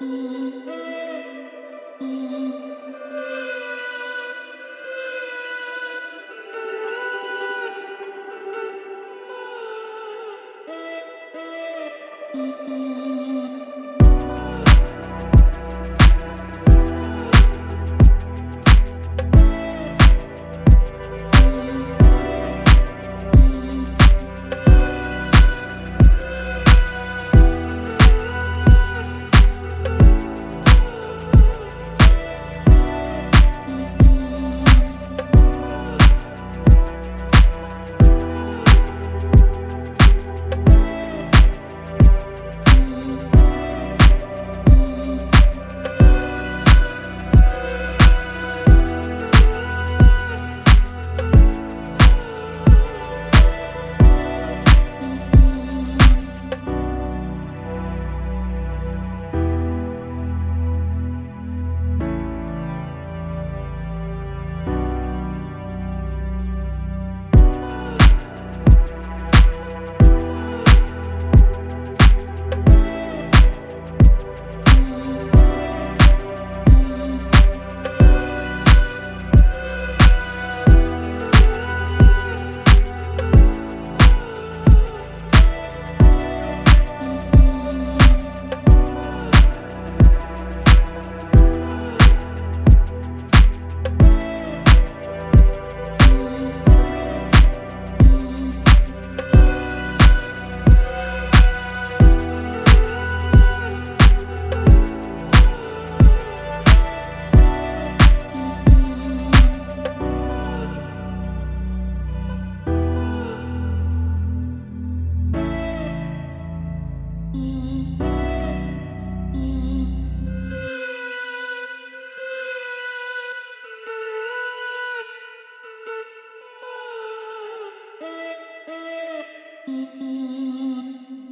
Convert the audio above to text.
Música